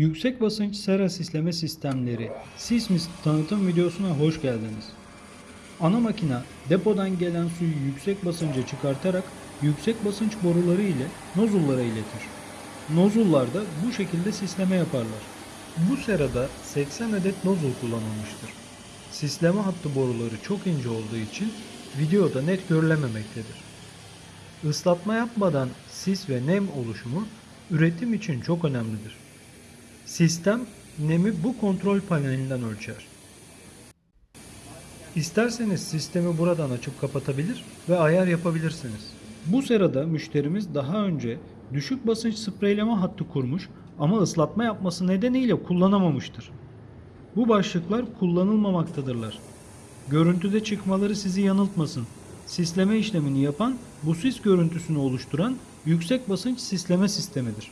Yüksek basınç sera sisleme sistemleri Sismis tanıtım videosuna hoş geldiniz. Ana makina depodan gelen suyu yüksek basınca çıkartarak yüksek basınç boruları ile nozullara iletir. Nozullar da bu şekilde sisleme yaparlar. Bu serada 80 adet nozul kullanılmıştır. Sisleme hattı boruları çok ince olduğu için videoda net görülememektedir. Islatma yapmadan sis ve nem oluşumu üretim için çok önemlidir. Sistem nemi bu kontrol panelinden ölçer. İsterseniz sistemi buradan açıp kapatabilir ve ayar yapabilirsiniz. Bu sırada müşterimiz daha önce düşük basınç spreyleme hattı kurmuş ama ıslatma yapması nedeniyle kullanamamıştır. Bu başlıklar kullanılmamaktadırlar. Görüntüde çıkmaları sizi yanıltmasın. Sisleme işlemini yapan bu sis görüntüsünü oluşturan yüksek basınç sisleme sistemidir.